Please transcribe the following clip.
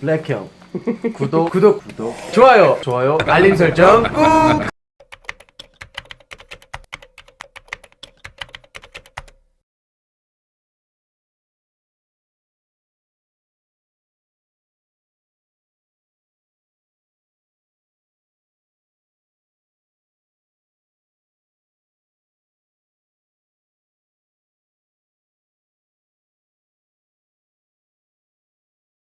블랙형 구독 구독 구독 좋아요 좋아요 알림 설정 꾹